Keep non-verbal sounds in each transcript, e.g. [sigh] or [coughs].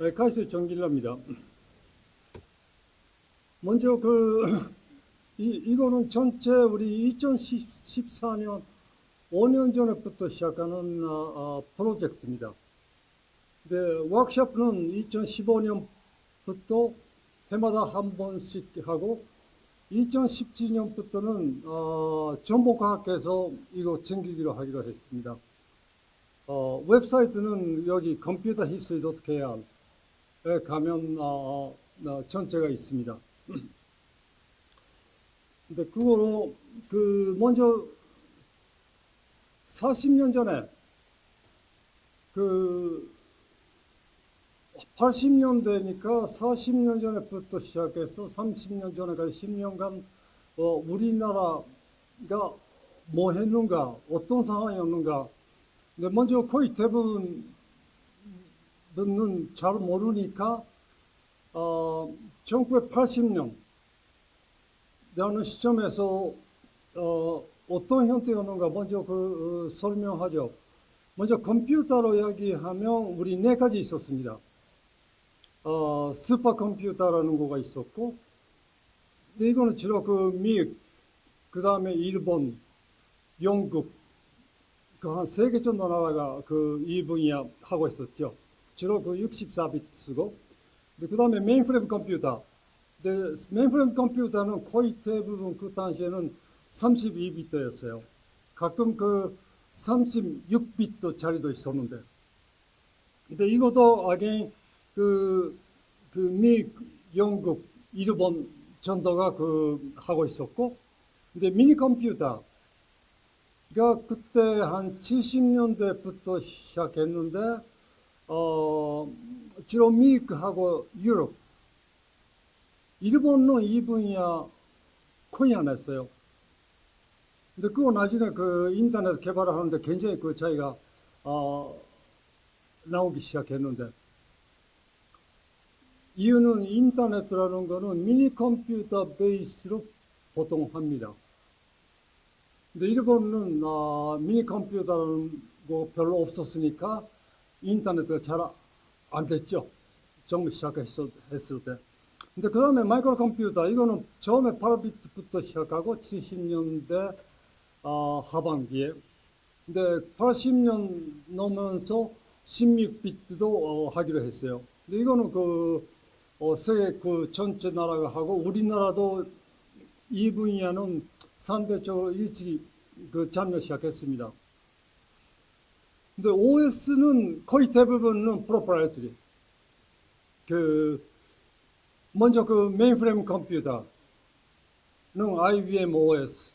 네, 가이스 정길라입니다. 먼저 그 이, 이거는 전체 우리 2014년 5년 전에부터 시작하는 어, 어, 프로젝트입니다. 네, 워크숍은 2015년부터 해마다 한 번씩 하고 2017년부터는 어, 정보과학에서 이거 챙기기로 하기로 했습니다. 어, 웹사이트는 여기 Computer History KR 에 가면 어, 어, 전체가 있습니다. [clears throat] 근데 그거로 그 먼저 40년 전에 그 80년대니까 40년 전에부터 시작해서 30년 전에까지 10년간 어, 우리나라가 뭐 했는가 어떤 상황이었는가 근데 먼저 거의 대부분 은잘 모르니까 어, 1980년 라는 시점에서 어, 어떤 형태였는가 먼저 그 어, 설명하죠. 먼저 컴퓨터로 이야기하면 우리 네 가지 있었습니다. 어, 슈퍼컴퓨터라는 거가 있었고, 근데 이거는 주로 그 미국, 그 다음에 일본, 영국, 그 한 세 개 정도 나라가 그 이 분야 하고 있었죠. 주로 그 64비트 쓰고, 그 다음에 메인프레임 컴퓨터. 근데 메인프레임 컴퓨터는 거의 대부분 그 당시에는 32비트였어요. 가끔 그 36비트 짜리도 있었는데. 근데 이것도 아게 그, 그 미, 영국, 일본 전도가 그 하고 있었고, 근데 미니 컴퓨터가 그때 한 70년대부터 시작했는데, 어, 주로 미국하고 유럽, 일본은 이 분야 거의 안 했어요. 근데 그거 나중에 그 인터넷 개발을 하는데 굉장히 그 차이가 어, 나오기 시작했는데 이유는 인터넷이라는 거는 미니 컴퓨터 베이스로 보통 합니다. 근데 일본은 어, 미니 컴퓨터라는 거 별로 없었으니까 인터넷가 잘안 됐죠. 처음 시작했을 때. 근데 그 다음에 마이크로 컴퓨터, 이거는 처음에 8비트부터 시작하고 70년대 어, 하반기에. 근데 80년 넘으면서 16비트도 어, 하기로 했어요. 근데 이거는 그, 어, 세계 그 전체 나라가 하고 우리나라도 이 분야는 상대적으로 일찍 그 참여 시작했습니다. 근데 OS는 거의 대부분은 proprietary. 그 먼저 그 메인프레임 컴퓨터는 IBM OS.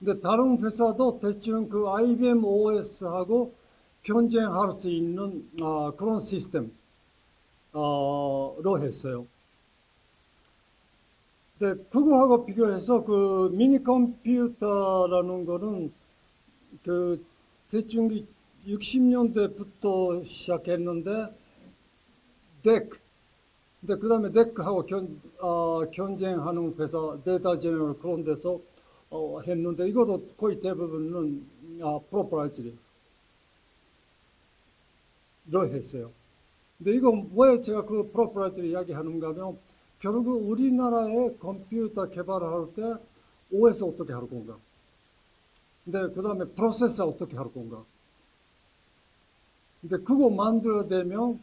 근데 다른 회사도 대충 그 IBM OS하고 경쟁할 수 있는 어, 그런 시스템으로 했어요. 근데 그거하고 비교해서 그 미니 컴퓨터라는 거는 그 대충 60년대부터 시작했는데 덱 근데 그 다음에 DEC하고 견, 어, 경쟁하는 회사 Data General 그런 데서 어, 했는데 이것도 거의 대부분은 아, proprietary로 했어요. 근데 이거 왜 제가 그 proprietary 이야기하는가 하면 결국 우리나라의 컴퓨터 개발을 할때 OS 어떻게 할 건가? 근데 그 다음에 프로세서 어떻게 할 건가? 근데 그거 만들어내면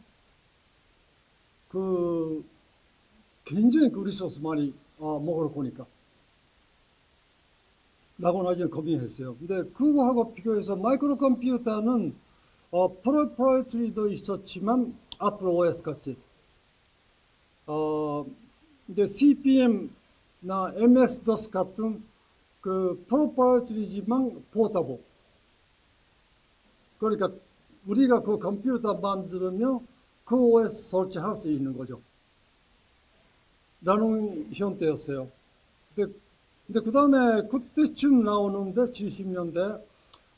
그 굉장히 그 resource 많이 어, 먹을 거니까. 라고 나중에 고민했어요. 근데 그거하고 비교해서 마이크로 컴퓨터는 어, proprietary도 있었지만 앞으로 OS 같이 어, 근데 CP/M나 MS-DOS 같은 그 proprietary지만 portable. 그러니까 우리가 그 컴퓨터 만들면 그 OS 설치할 수 있는 거죠. 라는 형태였어요. 근데, 근데 그 다음에 그때쯤 나오는데 70년대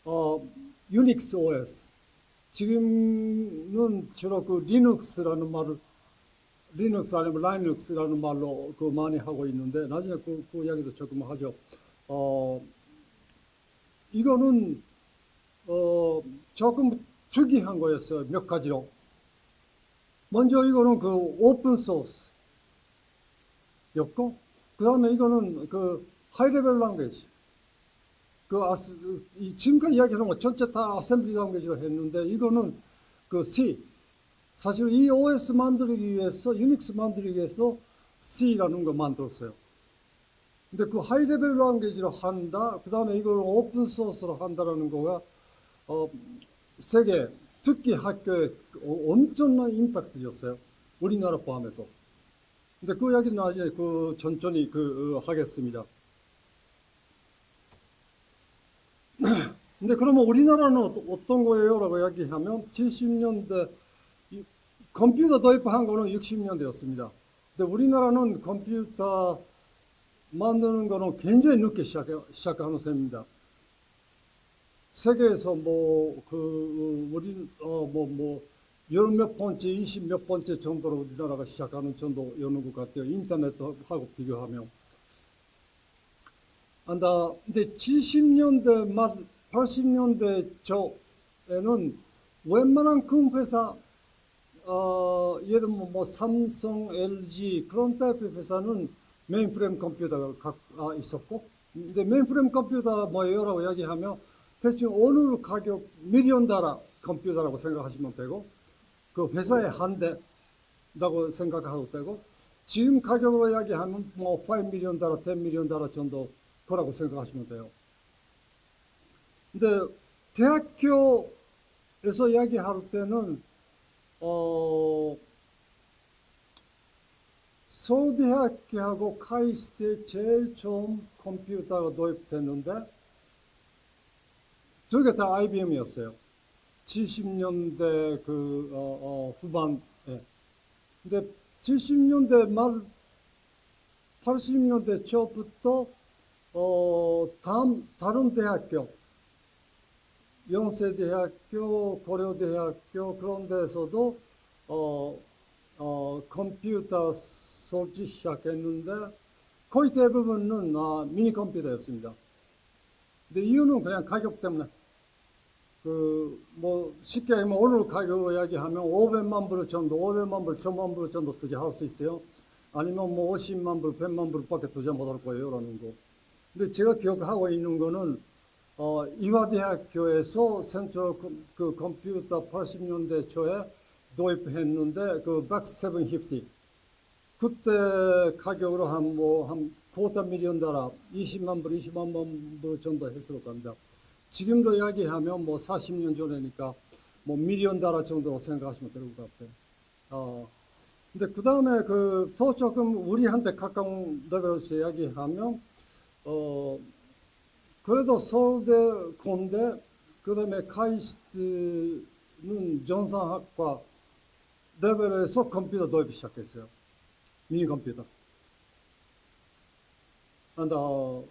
어, 유닉스 OS. 지금은 주로 그 리눅스라는 말을 리눅스 아니면 라이눅스라는 말로 그 많이 하고 있는데 나중에 그, 그 이야기도 조금 하죠. 어, 이거는 어, 조금 특이한 거였어요. 몇 가지로. 먼저 이거는 그 open source였고, 그 다음에 이거는 그 high level language. 그 아스, 이 지금까지 이야기하는 거 전체 다 assembly language로 했는데 이거는 그 C. 사실 이 OS 만들기 위해서, 유닉스 만들기 위해서 C라는 거 만들었어요. 근데 그 high level language로 한다, 그 다음에 이걸 open source로 한다라는 거가, 어, 세계, 특히 학교에 엄청난 impact였어요. 우리나라 포함해서. 근데 그 이야기는 나중에 그 천천히 그, 어, 하겠습니다. [clears throat] 근데 그러면 우리나라는 어- 어떤 거예요? 라고 이야기하면 70년대 컴퓨터 도입한 거는 60년대였습니다. 근데 우리나라는 컴퓨터 만드는 거는 굉장히 늦게 시작, 시작하는 셈입니다. 세계에서 뭐, 그, 우리, 어, 뭐, 뭐, 열 몇 번째, 이십 몇 번째 정도로 우리나라가 시작하는 정도였는 것 같아요. 인터넷하고 비교하면. 안다. 근데 70년대 말, 80년대 초에는 웬만한 큰 회사, 어, 예를 들면 뭐 삼성, LG 그런 타입의 회사는 메인프레임 컴퓨터가 있었고, 근데 메인프레임 컴퓨터 뭐예요라고 이야기하면 대충 어느 가격 million dollar computer라고 생각하시면 되고, 그 회사의 한 대라고 생각하도 되고, 지금 가격으로 이야기하면 뭐 5 million dollar, 10 million dollar 정도 거라고 생각하시면 돼요. 근데 대학교에서 이야기할 때는 어 서울대학교하고 카이스트에 제일 처음 컴퓨터가 도입됐는데 저게 다 IBM이었어요. 70년대 그 어, 어, 후반에. 근데 70년대 말 80년대 초부터 어, 다음, 다른 대학교, 영세대학교, 고려대학교 그런 데서도 어, 어, 컴퓨터 설치 시작했는데 거의 대부분은 아, 미니 컴퓨터였습니다. 근데 이유는 그냥 가격 때문에 그 뭐 쉽게 하면 오늘 가격 이야기하면 500만 불 정도, 500만 불, 1000만 불 정도 투자할 수 있어요. 아니면 뭐 50만 불, 100만 불밖에 투자 못할 거예요 라는 거. 근데 제가 기억하고 있는 거는 어, 이화대학교에서 센트럴 컴- 그 컴퓨터 80년대 초에 도입했는데 그 백750 그때 가격으로 한 뭐한 미리언 달러 20만 불, 20만 불 정도 했을 겁니다. 지금도 이야기하면 뭐 40년 전이니까 뭐 미리언 달러 정도로 생각하시면 될 것 같아요. 어, 근데 그 다음에 그 더 조금 우리한테 가까운 레벨에서 이야기하면 어, 그래도 서울대, 공대, 그 다음에 카이스트는 전산학과 레벨에서 컴퓨터 도입 시작했어요. 미니 컴퓨터. 어,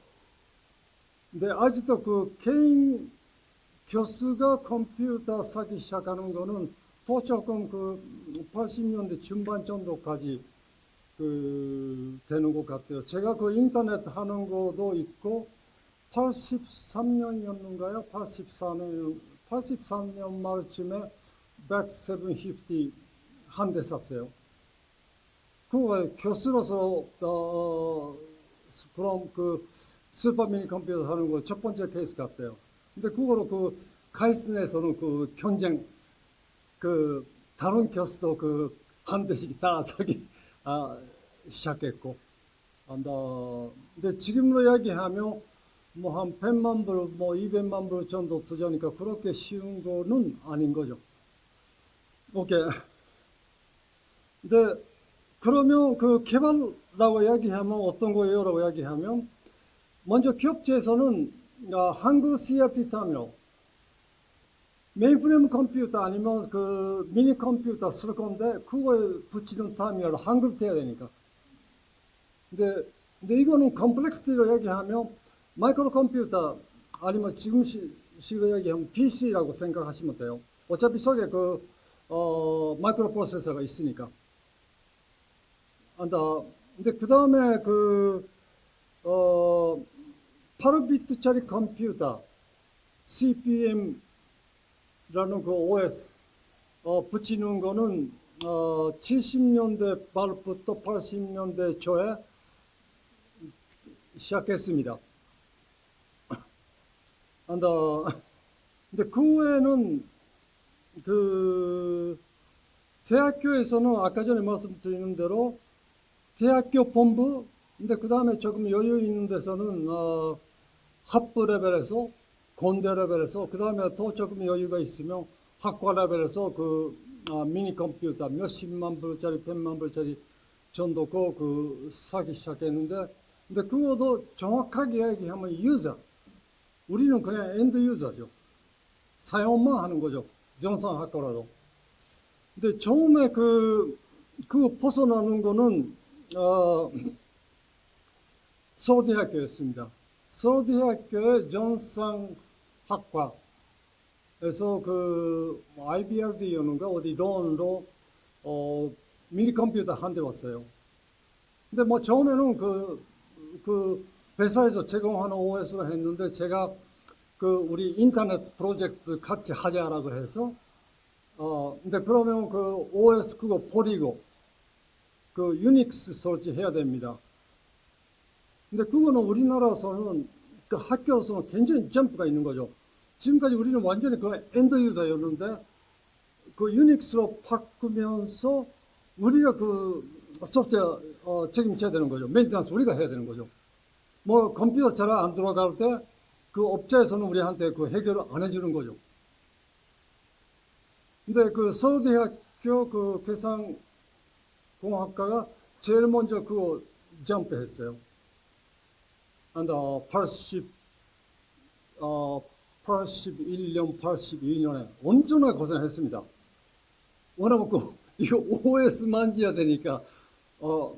근데 아직도 그 개인 교수가 컴퓨터 사기 시작하는 거는 또 조금 그 80년대 중반 정도까지 그 되는 것 같아요. 제가 그 인터넷 하는 것도 있고 83년이었는가요? 84년 83년 말쯤에 10750 한 대 샀어요. 그거 교수로서 어, 그럼 그 슈퍼 미니 컴퓨터 하는 거 첫 번째 케이스 같아요. 근데 그거로 그 카이스트에서는 그 경쟁 그 다른 교수도 그 한 대씩 다 사기 아, 시작했고, 안다. 근데 지금으로 이야기하면 뭐 한 100만 불, 뭐 200만 불 정도 투자니까 그렇게 쉬운 거는 아닌 거죠. 오케이. 근데 그러면 그 개발라고 이야기하면 어떤 거예요? 라고 이야기하면 먼저 기업체에서는 아, 한국 CRT 터미널 메인프레임 컴퓨터 아니면 그 미니 컴퓨터 쓸 건데 그거에 붙이는 터미널 한글 돼야 되니까. 근데 근데 이거는 complexity로 얘기하면 마이크로 컴퓨터 아니면 지금 시, 식으로 얘기하면 PC라고 생각하시면 돼요. 어차피 속에 그 어, 마이크로 프로세서가 있으니까. 안다. 근데 그 다음에 그 어, 8비트짜리 컴퓨터 CPM 라는 그 OS 어, 붙이는 거는 어, 70년대 말부터 80년대 초에 시작했습니다. [coughs] 근데, [coughs] 근데 그 후에는 그 대학교에서는 아까 전에 말씀드리는 대로 대학교 본부, 근데 그 다음에 조금 여유 있는 데서는 어, 학부 레벨에서 공대 레벨에서 그 다음에 더 조금 여유가 있으면 학과 레벨에서 그 아, 미니 컴퓨터 몇십만 불짜리, 백만 불짜리 정도 그, 그 사기 시작했는데 근데 그것도 정확하게 얘기하면 user 우리는 그냥 end user죠. 사용만 하는 거죠. 전산학과라도. 근데 처음에 그, 그 벗어나는 거는 어, 서울대학교였습니다 서울대학교의 전산학과 그래서 그 IBRD였는가 어디 loan으로 어 미니 컴퓨터 한 대 왔어요. 근데 뭐 처음에는 그, 그 회사에서 제공하는 OS로 했는데 제가 그 우리 인터넷 프로젝트 같이 하자라고 해서 어 근데 그러면 그 OS 그거 버리고 그 유닉스 설치해야 됩니다. 근데 그거는 우리나라에서는 그 학교로서는 굉장히 점프가 있는 거죠. 지금까지 우리는 완전히 그 end user였는데 그 유닉스로 바꾸면서 우리가 그 소프트웨어 어, 책임져야 되는 거죠. maintenance 우리가 해야 되는 거죠. 뭐 컴퓨터 잘안 돌아갈 때 그 업체에서는 우리한테 그 해결을 안 해주는 거죠. 근데 그 서울대학교 그 계산공학과가 제일 먼저 그거 점프했어요. And 어, 80, 어, 81년, 82년에 엄청나게 고생했습니다. 워낙 그, [laughs] 이거 OS 만져야 되니까, 어,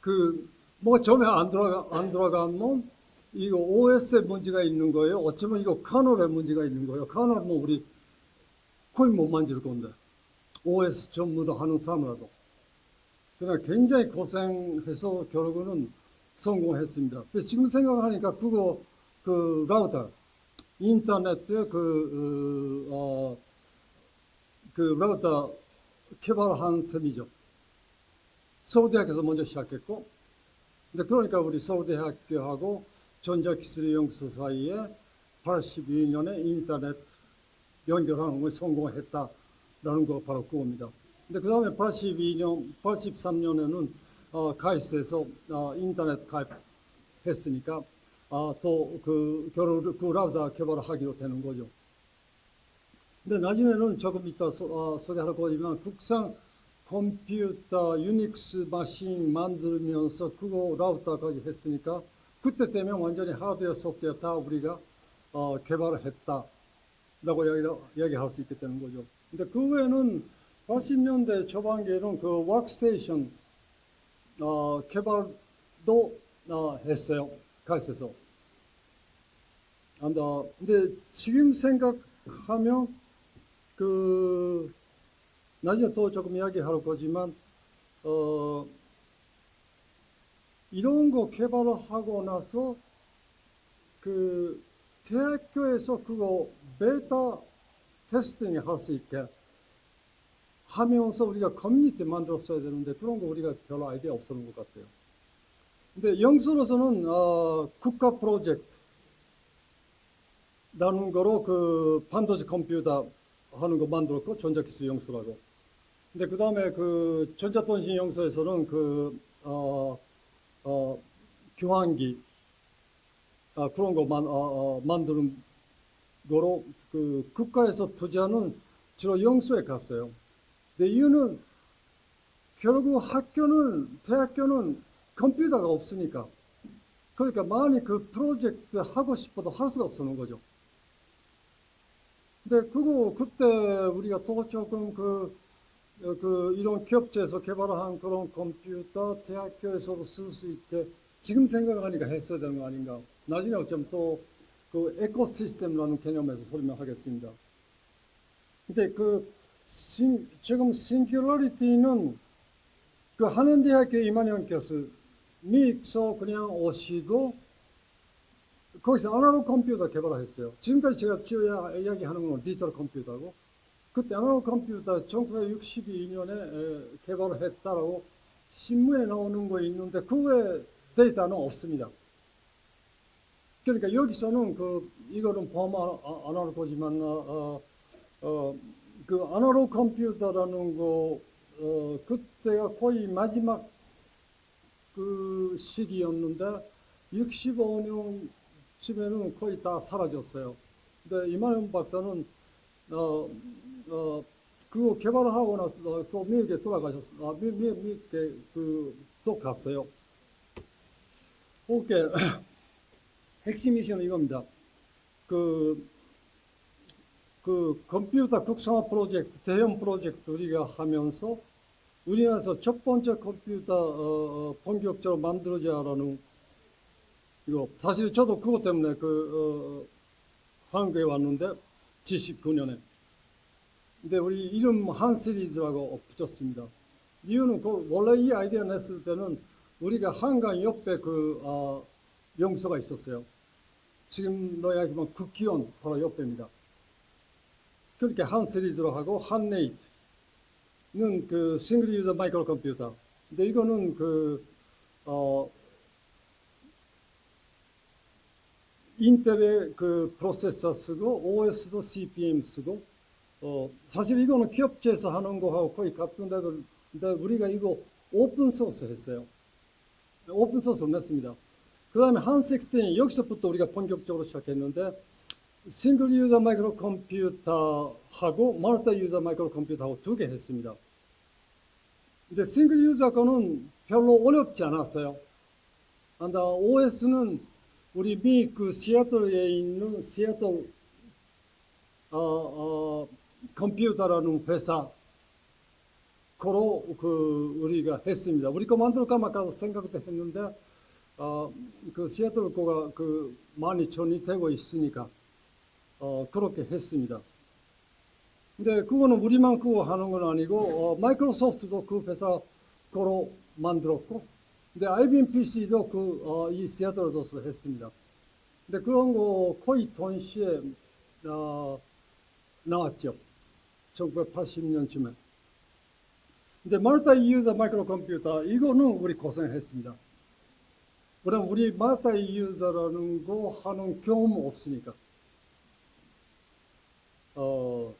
그, 뭐 처음에 안 돌아가, 안 돌아가면 이거 OS에 문제가 있는 거예요. 어쩌면 이거 카널에 문제가 있는 거예요. 카널 뭐 우리 거의 못 만질 건데. OS 전부 다 하는 사람이라도. 그냥 굉장히 고생해서 결국은 성공했습니다. 지금 생각하니까 그거 그 라우터 인터넷 그, 어, 그 라우터 개발한 셈이죠. 서울대학에서 먼저 시작했고, 근데 그러니까 우리 서울대학교하고 전자기술연구소 사이에 82년에 인터넷 연결하는 걸 성공했다라는 거 바로 그겁니다. 근데 그 다음에 82년, 83년에는 어, 가이스에서 어, 인터넷 가입했으니까 어, 또그 결혼을 그 라우자 개발을 하기로 되는 거죠. 근데 나중에는 조금 이따 소, 어, 소개할 거지만 국산 컴퓨터 유닉스 마신 만들면서 그거 라우터까지 했으니까 그때 되면 완전히 하드웨어 소프트웨어 다 우리가 어, 개발을 했다라고 이야기, 이야기 할 수 있게 되는 거죠. 근데 그 외에는 80년대 초반기에는 그 워크스테이션 어, 개발도 어, 했어요. 가있어서. 근데 지금 생각하면 그 나중에 또 조금 이야기할 거지만 어, 이런 거 개발을 하고 나서 그 대학교에서 그거 beta testing 할 수 있게 하면서 우리가 커뮤니티 만들었어야 되는데 그런 거 우리가 별로 아이디어 없었는 것 같아요. 근데 연구소로서는 어, 국가 프로젝트라는 거로 그 반도체 컴퓨터 하는 거 만들었고 전자기술 연구소라고. 근데 그 다음에 그 전자통신 연구소에서는 그 어, 어, 교환기 아, 그런 거 만, 어, 어, 만드는 거로 그 국가에서 투자는 주로 영수에 갔어요. 근데 이유는 결국 학교는 대학교는 컴퓨터가 없으니까 그러니까 많이 그 프로젝트 하고 싶어도 할 수가 없는 거죠. 근데 그거 그때 우리가 또 조금 그, 그 이런 기업체에서 개발한 그런 컴퓨터 대학교에서도 쓸 수 있게 지금 생각하니까 했어야 되는 거 아닌가. 나중에 어쩌면 또 그 에코시스템이라는 개념에서 설명하겠습니다. 근데 그 신, 지금 싱귤러리티는 그 한원대학교 이만영께서 미익서 그냥 오시고 거기서 아날로그 컴퓨터 개발했어요. 지금까지 제가 이야기하는 건 디지털 컴퓨터고 그때 아날로그 컴퓨터 1962년에 개발을 했다라고 신문에 나오는 거 있는데 그외 데이터는 없습니다. 그러니까 여기서는 그 이거는 포함 안할 거지만 어, 어, 그 아날로그 컴퓨터라는 거 어, 그때가 거의 마지막 그 시기였는데 65년쯤에는 거의 다 사라졌어요. 근데 이만현 박사는 어, 어, 그거 개발을 하고 나서 또 미국에 돌아가셨어. 아, 미, 미, 미국에 그또 갔어요. 오케이. [clears throat] 핵심 미션은 이겁니다. 그, 그 컴퓨터 국산화 프로젝트, 대형 프로젝트 우리가 하면서 우리나라에서 첫 번째 컴퓨터 어, 어, 본격적으로 만들어자라는 이거 사실 저도 그것 때문에 그 어, 한국에 왔는데 79년에 근데 우리 이름 한 시리즈라고 붙였습니다. 이유는 그 원래 이 아이디어 냈을 때는 우리가 한강 옆에 그 어, 명소가 있었어요. 지금 너 이야기만 국기원 바로 옆입니다. 그렇게 한 시리즈로 하고 한 네이트는 그 싱글 유저 마이크로 컴퓨터. 근데 이거는 그 어, 인텔의 그 프로세서 쓰고 OS도 CP/M 쓰고 어, 사실 이거는 기업체에서 하는 거하고 거의 같은데 근데 우리가 이거 open source 했어요. open source를 냈습니다. 그 다음에 한16 여기서부터 우리가 본격적으로 시작했는데 single user 마이크로 컴퓨터하고 multi user 마이크로 컴퓨터하고 두 개 했습니다. 근데 싱글 유저 거는 별로 어렵지 않았어요. 근데 OS는 우리 미그 시애틀에 있는 시애틀 어, 어, 컴퓨터라는 회사 거로 그 우리가 했습니다. 우리 거 만들까 말까 생각도 했는데 어, 그 시애틀 거가 그 많이 전이 되고 있으니까 어, 그렇게 했습니다. 근데 그거는 우리만 그거 하는 건 아니고 어, 마이크로소프트도 그 회사 거로 만들었고 근데 IBM PC도 그, 어, 이 시애틀에서 했습니다. 근데 그런 거 거의 동시에 어, 나왔죠. 1980년쯤에. 근데 multi user 마이크로 컴퓨터 이거는 우리 고생했습니다. 그럼 우리 multi user라는 거 하는 경험 없으니까. 어,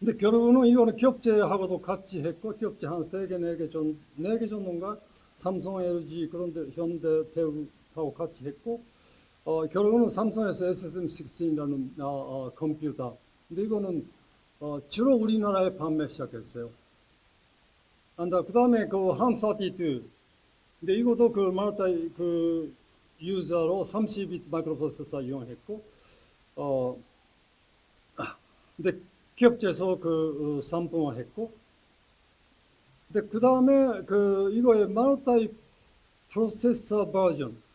근데 결국은 이거는 기업체하고도 같이 했고 기업체 한세 개, 네 개 전, 네개 정도인가 삼성, LG 그런데 현대, 대우하고 같이 했고 어, 결국은 삼성에서 SSM16이라는 어, 어, 컴퓨터. 근데 이거는 어, 주로 우리나라에 판매 시작했어요. 그 다음에 그 함32. 근데 이것도 그 말타 그 유저로 30비트 마이크로 프로세서 이용했고, 어, 근데 기업체에서 그 어, 상품화했고, 근데 그 다음에 그 이거의 말타이 프로세서 버전.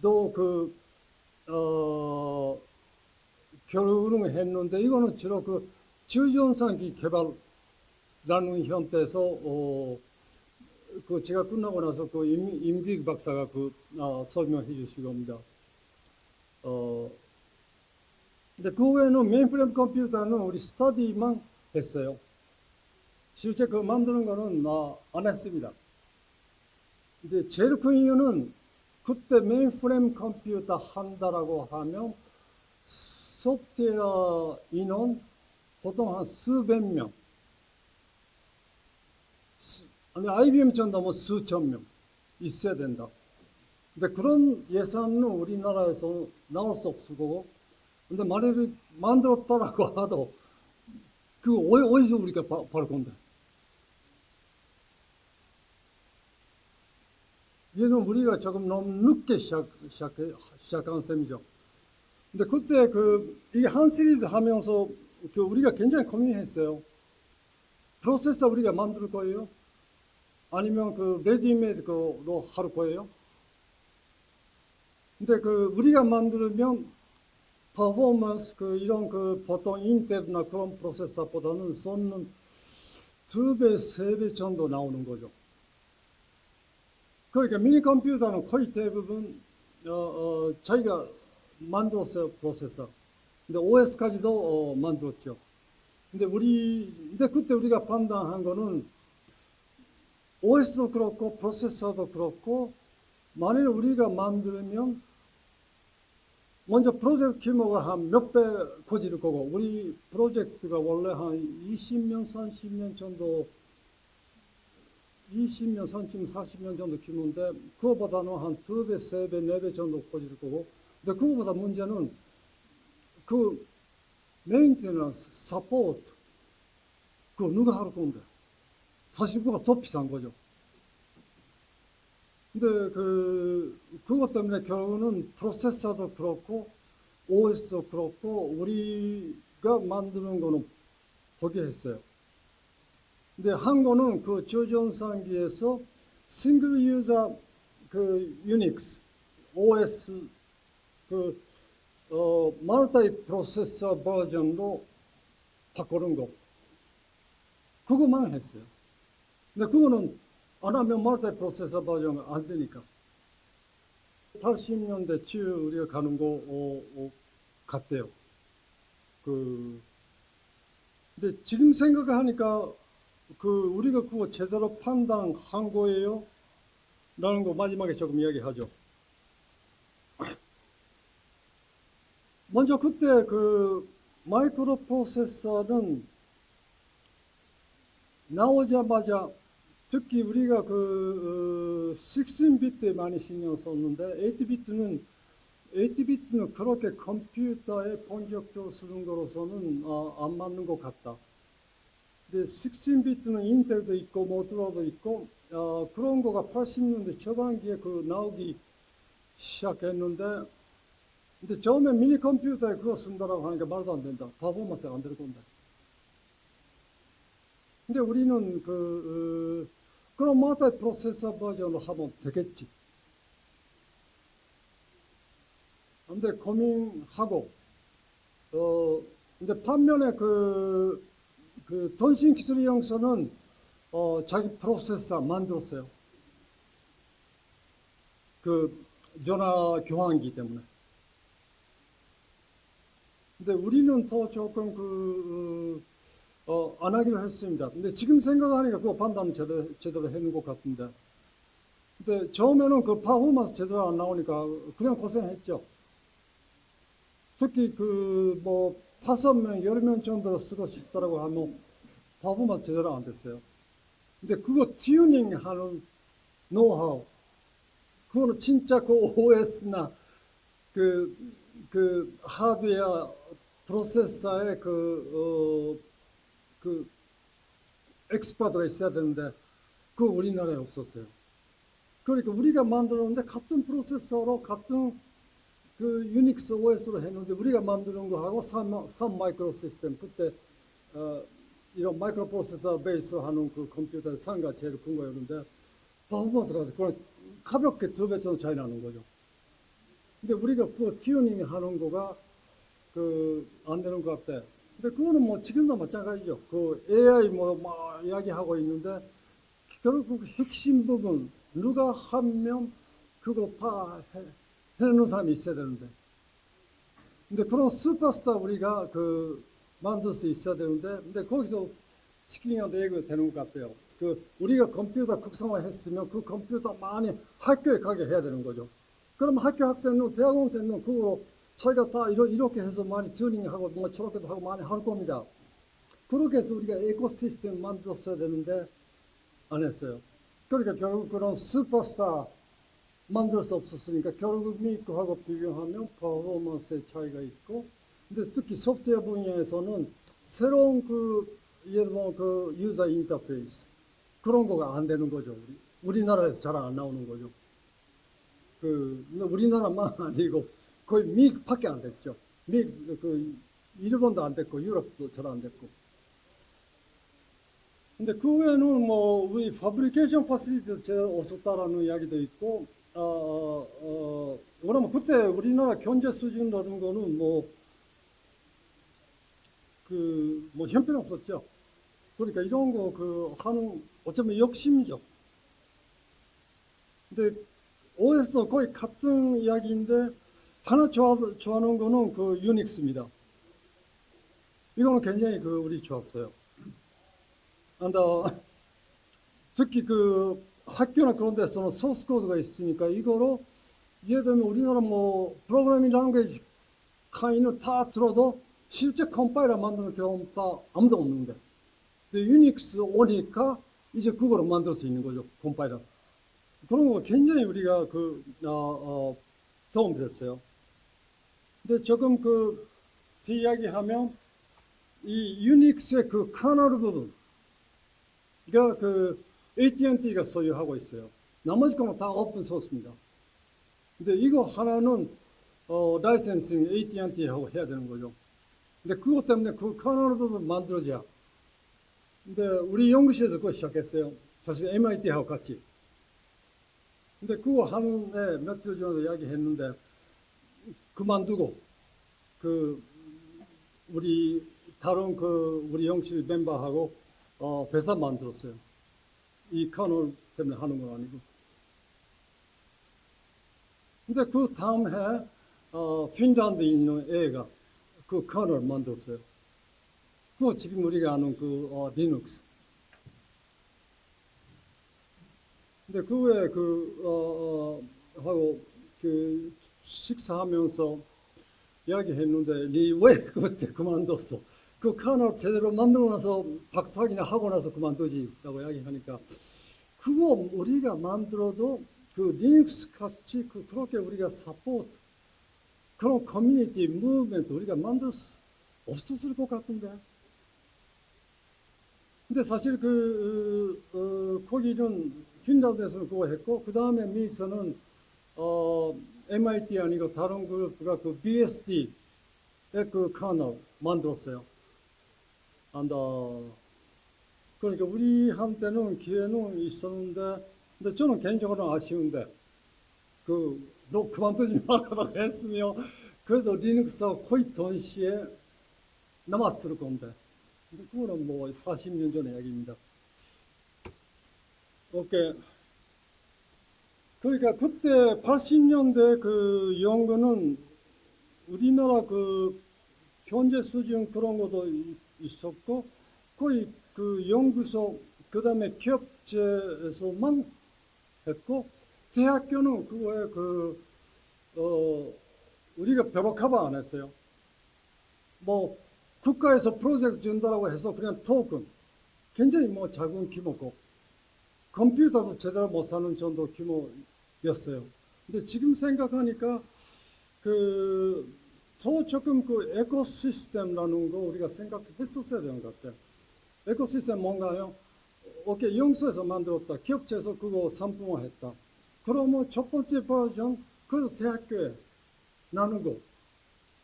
또그 어, 결혼을 했는데 이거는 주로 그 주전산기 개발라는 형태에서 어, 그 제가 끝나고 나서 그 임, 임기 박사가 그 어, 설명해 주실 겁니다. 어, 근데 그 외에는 메인프레임 컴퓨터는 우리 스터디만 했어요. 실제 그 만드는 거는 어, 안 했습니다. 이제 제일 큰 이유는 그때 메인프레임 컴퓨터 한다라고 하면 소프트웨어 인원 보통 한 수백 명, 수, 아니 IBM 전도 뭐 수천 명 있어야 된다. 근데 그런 예산은 우리나라에서 나올 수 없을 거고, 근데 만약에 만들었다라고 [laughs] 하도 그 어디서 우리가 벌 건데? 얘는 우리가 조금 너무 늦게 시작, 시작, 시작한 셈이죠. 근데 그때 그, 이게 한 시리즈 하면서 그 우리가 굉장히 고민했어요. 프로세서 우리가 만들 거예요? 아니면 그 레디메이드로 할 거예요? 근데 그 우리가 만들면 퍼포먼스 그 이런 그 보통 인텔이나 그런 프로세서보다는 속도는 두 배, 세 배 정도 나오는 거죠. 그러니까 미니 컴퓨터는 거의 대부분 어, 어, 저희가 만들었어요 프로세서. 근데 OS까지도 어, 만들었죠. 근데 우리 근데 그때 우리가 판단한 거는 OS도 그렇고 프로세서도 그렇고 만일 우리가 만들면 먼저 프로젝트 규모가 한 몇 배 커질 거고 우리 프로젝트가 원래 한 20년, 30년 정도 20년, 30년, 40년 정도 규모인데 그거보다는 한두 배, 세 배, 네배 정도 커질 거고 근데 그거보다 문제는 그 maintenance, support 그거 누가 할 건데 사실 그거가 더 비싼 거죠. 근데 그 그것 때문에 결국은 프로세서도 그렇고 OS도 그렇고 우리가 만드는 거는 포기했어요. 근데 한 거는 그 저전산기에서 싱글 유저 그 유닉스 OS 그 어, 멀티 프로세서 버전으로 바꾸는 거 그거만 했어요. 근데 그거는 안 하면 멀티 프로세서 버전 안 되니까. 80년대 치 우리가 가는 거 어, 어, 같대요. 그 근데 지금 생각하니까 그 우리가 그거 제대로 판단한 거예요? 라는 거 마지막에 조금 이야기하죠. 먼저 그때 그 마이크로 프로세서는 나오자마자 특히 우리가 그 어, 16비트에 많이 신경 썼는데 8비트는 8비트는 그렇게 컴퓨터에 본격적으로 쓰는 거로서는 어, 안 맞는 것 같다. 근데 16비트는 인텔도 있고 모토로도 있고 어, 그런 거가 80년대 초반기에 그 나오기 시작했는데 근데 처음에 미니 컴퓨터에 그거 쓴다라고 하니까 말도 안 된다. 퍼포먼스가 안될 건데. 근데 우리는 그 어, 그럼 마타 프로세서 버전으로 하면 되겠지. 근데 고민하고 어 근데 반면에 그, 그 통신 기술 영서는 어 자기 프로세서 만들었어요. 그 전화 교환기 때문에. 근데 우리는 더 조금 그 어, 안 하기로 했습니다. 근데 지금 생각하니까 그 판단 제대로, 제대로 해놓은 것 같은데. 근데 처음에는 그 파워먼스 제대로 안 나오니까 그냥 고생했죠. 특히 그 뭐 다섯 명, 열 명 정도로 쓰고 싶다라고 하면 파워먼스 제대로 안 됐어요. 근데 그거 튜닝 하는 노하우, 그거는 진짜 그 OS나 그, 그 하드웨어 프로세서의 그, 어, 그 expert가 있어야 되는데 그 우리나라에 없었어요. 그러니까 우리가 만들었는데 같은 프로세서로 같은 그 유닉스 OS로 했는데 우리가 만드는 거하고 Sun, Sun Microsystem 그때 어, 이런 마이크로 프로세서 base로 하는 그 컴퓨터 회사가 제일 큰 거였는데 performance가 그냥 가볍게 두 배 정도 차이 나는 거죠. 근데 우리가 그 튜닝 하는 거가 그 안 되는 것 같아. 근데 그거는 뭐 지금도 마찬가지죠. 그 AI 뭐막 이야기하고 있는데 결국 핵심 부분 누가 한 명 그거 다 해, 해놓는 사람이 있어야 되는데. 근데 그런 슈퍼스타 우리가 그 만들 수 있어야 되는데, 근데 거기서 치킨이한테 얘기가 되는 것 같아요. 그 우리가 컴퓨터 극성화했으면 그 컴퓨터 많이 학교에 가게 해야 되는 거죠. 그럼 학교 학생은 대학원생은 그거 저희가 다 이렇게 해서 많이 튜닝하고 뭐 저렇게도 하고 많이 할 겁니다. 그렇게 해서 우리가 에코시스템 만들었어야 되는데 안 했어요. 그러니까 결국 그런 슈퍼스타 만들 수 없었으니까 결국 미국하고 비교하면 퍼포먼스의 차이가 있고 근데 특히 소프트웨어 분야에서는 새로운 그 예를 들면 그 유저 인터페이스 그런 거가 안 되는 거죠. 우리. 우리나라에서 잘 안 나오는 거죠. 그 우리나라만 [laughs] 아니고 거의 미국밖에 안 됐죠. 미, 그, 일본도 안 됐고, 유럽도 잘 안 됐고. 근데 그 외에는 뭐, 우리 파브리케이션 파시리티도 제일 없었다라는 이야기도 있고, 어, 어, 어, 왜냐면 그때 우리나라 경제 수준이라는 거는 뭐, 그, 뭐, 형편 없었죠. 그러니까 이런 거 그 하는, 어쩌면 욕심이죠. 근데 OS도 거의 같은 이야기인데, 하나 좋아, 좋아하는 거는 그 유닉스입니다. 이거는 굉장히 그 우리 좋았어요. 근데 특히 그 학교나 그런 데서는 소스 코드가 있으니까 이거로 예를 들면 우리나라 뭐 programming language 강의를 다 들어도 실제 컴파일러 만드는 경험 다 아무도 없는데 근데 유닉스 오니까 이제 그거로 만들 수 있는 거죠 컴파일러 그런 거 굉장히 우리가 그 어, 어, 도움이 됐어요. 근데 조금 그 이야기하면 이 유닉스의 그 커널 부분 이거 그 AT&T가 소유하고 있어요. 나머지 거는 다 오픈 소스입니다. 근데 이거 하나는 어, licensing AT&T하고 해야 되는 거죠. 근데 그것 때문에 그 커널 부분 만들어져야. 근데 우리 연구실에서 그거 시작했어요. 사실 MIT하고 같이. 근데 그거 하는데 며칠 전에 이야기했는데 그만두고 그 우리 다른 그 우리 영실 멤버하고 어, 회사 만들었어요. 이 커널 때문에 하는 건 아니고. 근데 그 다음 해 어, 핀란드에 있는 애가 그 커널 만들었어요. 그거 지금 우리가 아는 그 어, 리눅스. 근데 그 외에 그, 어, 어, 하고, 그, 식사하면서 이야기했는데, 니 왜 그때 그만뒀어? 그 커널 제대로 만들고 나서 박사학위나 하고 나서 그만두지. 라고 이야기하니까, 그거 우리가 만들어도 그 리눅스 같이 그, 그렇게 우리가 support, 그런 커뮤니티, movement 우리가 만들 수 없었을 것 같은데. 근데 사실 그, 어, 거기는 핀란드에서는 그거 했고, 그 다음에 미국에서는, 어, MIT 아니고 다른 그룹가 그 BSD의 그 커널 만들었어요. 안다. 그러니까 우리한테는 기회는 있었는데, 근데 저는 개인적으로는 아쉬운데, 그, 너 그만두지 말아라 했으며, 그래도 리눅스와 거의 동시에 남았을 건데. 근데 그거는 뭐 40년 전의 이야기입니다. 오케이. 그러니까 그때 80년대 그 연구는 우리나라 그 현재 수준 그런 것도 이- 있었고 거의 그 연구소 그 다음에 기업체에서만 했고 대학교는 그거에 그 어, 우리가 별로 커버 안 했어요. 뭐 국가에서 프로젝트 준다라고 해서 그냥 토큰 굉장히 뭐 작은 규모고 컴퓨터도 제대로 못 사는 정도 규모 였어요. 근데 지금 생각하니까 그 더 조금 그 에코시스템이라는 거 우리가 생각했었어야 되는 것 같아요. 에코시스템 뭔가요? 오케이, 영수에서 만들었다. 기업체에서 그거 상품화했다. 그러면 첫 번째 버전, 그래도 대학교에 나누고,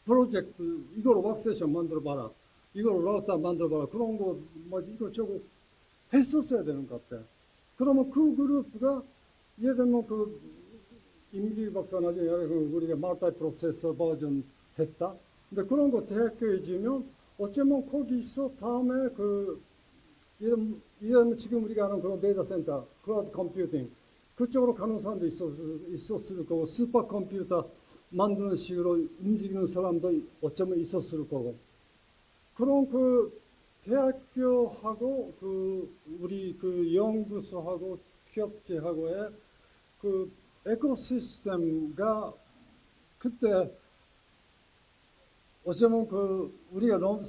프로젝트, 이걸 왁세션 만들어봐라. 이걸 라우터 만들어봐라. 그런 거, 뭐, 이거 저거 했었어야 되는 것 같아. 그러면 그 그룹가, 예를 들면 그, 임기 박사 나중에 그 우리가 말타이 프로세서 버전 했다. 근데 그런 거 대학교에 주면, 어쩌면 거기서 다음에 그, 이런, 이런 지금 우리가 아는 그런 데이터 센터, 클라우드 컴퓨팅, 그쪽으로 가는 사람도 있었, 있었을 거고, 슈퍼 컴퓨터 만드는 식으로 움직이는 사람도 어쩌면 있었을 거고. 그런 그 대학교하고 그 우리 그 연구소하고 기업체하고의 그 에코시스템가 그때 어쩌면 그 우리가 너무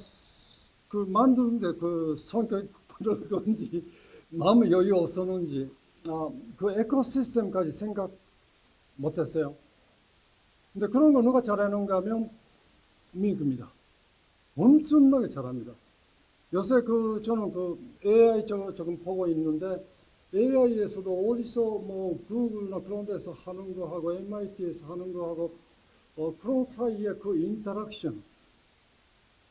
그 만드는데 그 성격이 그런 건지 [laughs] 마음의 여유 없었는지 아, 그 에코시스템까지 생각 못했어요. 근데 그런 거 누가 잘하는가 하면 미국입니다. 엄청나게 잘합니다. 요새 그 저는 그 AI 저 조금 보고 있는데 AI에서도 어디서 뭐 구글나 그런 데서 하는 거 하고 MIT에서 하는 거 하고 어 그런 사이에 그 interaction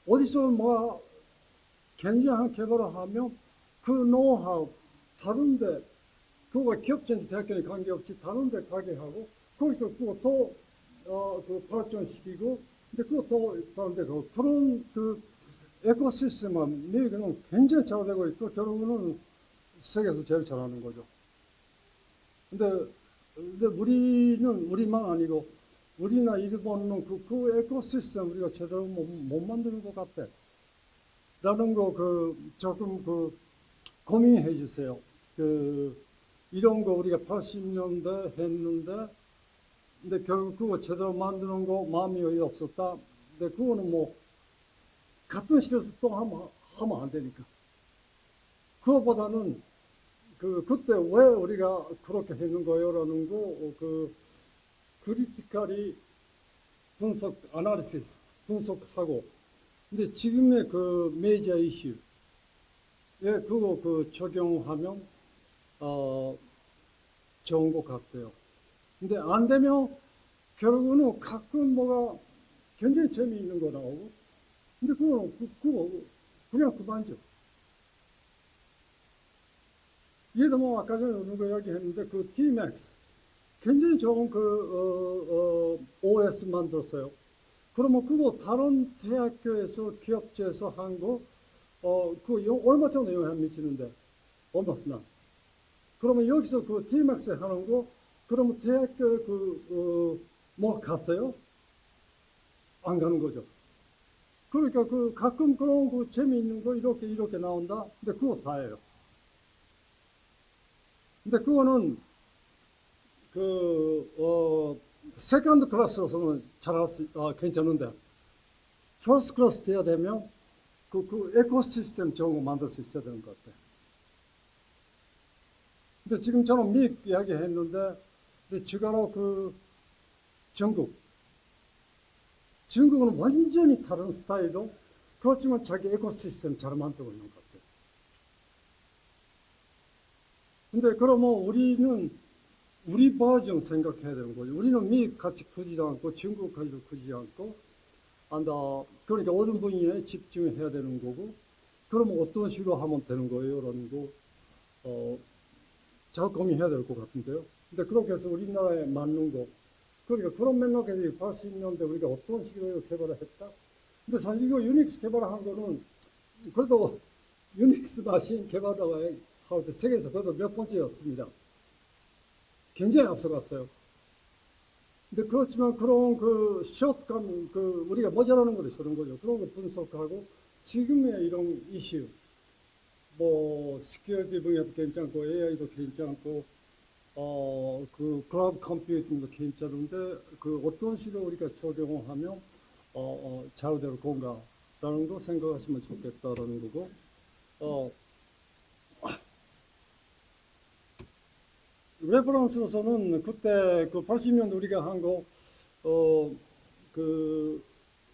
어디서 뭐 굉장한 개발을 하면 그 노하우 다른데 그거가 기업체인지 대학교에 관계없이 다른데 가게 하고 거기서 그거 또 어 그 발전시키고 근데 그것도 다른데 그 그런 그 ecosystem은 미국은 굉장히 잘 되고 있고 결국은 세계에서 제일 잘하는 거죠. 근데 근데 우리는 우리만 아니고 우리나 일본은 그, 그 에코시스템 우리가 제대로 못, 못 만드는 것 같아. 라는 거 그 조금 그 고민해 주세요. 그 이런 거 우리가 80년대 했는데 근데 결국 그거 제대로 만드는 거 마음이 없었다. 근데 그거는 뭐 같은 시에서 또 하면 하면 안 되니까. 그거보다는 그 그때 왜 우리가 그렇게 했는 거요라는 거그 크리티컬이 분석 아나리시스 분석하고 근데 지금의 그 메이저 이슈 예 그거 그 적용하면 어 좋은 것 같고요. 근데 안 되면 결국은 가끔 뭐가 굉장히 재미있는 거 나오고 근데 그거는 그, 그거 그냥 그만죠. 얘도 뭐 아까 전에 누가 이야기했는데 그 Tmax 굉장히 좋은 그 어, 어, OS 만들었어요. 그러면 그거 다른 대학교에서 기업체에서 한 거, 어, 그 영- 얼마 정도 영향 미치는데? none. 그러면 여기서 그 Tmax 하는 거, 그러면 대학교 그, 어, 뭐 갔어요? 안 가는 거죠. 그러니까 그 가끔 그런 그 재미있는 거 이렇게 이렇게 나온다? 근데 그거 다예요. 근데 그거는 그, 어, second class로서는 잘 할 수, 어, 괜찮은데, first class 돼야 되면, 그, 그 ecosystem 좋은 거 만들 수 있어야 되는 것 같아. 근데 지금 저는 미 이야기 했는데, 주가로 그, 중국. 중국은 완전히 다른 스타일로, 그렇지만 자기 에코시스템 잘 만들고 있는 것 같아. 근데 그러면 우리는 우리 버전 생각해야 되는 거죠. 우리는 미 같이 크지도 않고 중국 같이도 크지 않고 안다. 그러니까 어떤 분야에 집중해야 되는 거고 그러면 어떤 식으로 하면 되는 거예요 라는 거 어, 잘 고민해야 될 것 같은데요. 근데 그렇게 해서 우리나라에 맞는 거 그러니까 그런 맥락에서 80년대 우리가 어떤 식으로 개발을 했다. 근데 사실 이거 유닉스 개발한 거는 그래도 [laughs] 유닉스 마신 개발 때 세계에서 그래도 몇 번째였습니다. 굉장히 앞서갔어요. 근데 그렇지만 그런 그 숏감, 그 우리가 모자라는 것이 그런 거죠. 그런 거 분석하고 지금의 이런 이슈, 뭐 security 분야도 괜찮고 AI도 괜찮고 어 그 클라우드 컴퓨팅도 괜찮은데 그 어떤 식으로 우리가 적용하면 어, 어, 잘 될 건가라는 거 생각하시면 좋겠다라는 거고 어 reference로서는 그때 그 80년대 우리가 한 거, 어, 그,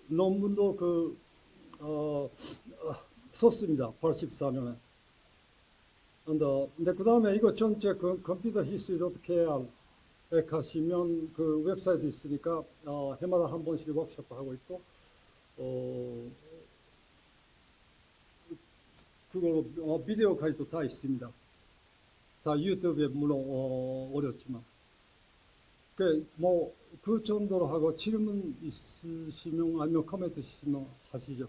논문도 그, 어, 어, 썼습니다. 84년에. 근데, 그 다음에 이거 전체 그 컴퓨터 history.kr에 가시면 그 웹사이트 있으니까, 어, 해마다 한 번씩 워크숍 하고 있고, 어, 그거, 어, 비디오까지도 다 있습니다. 다 유튜브에 물론 어, 어렵지만 그뭐 그 정도로 하고 질문 있으시면 아니면 코멘트 있으시면 하시죠.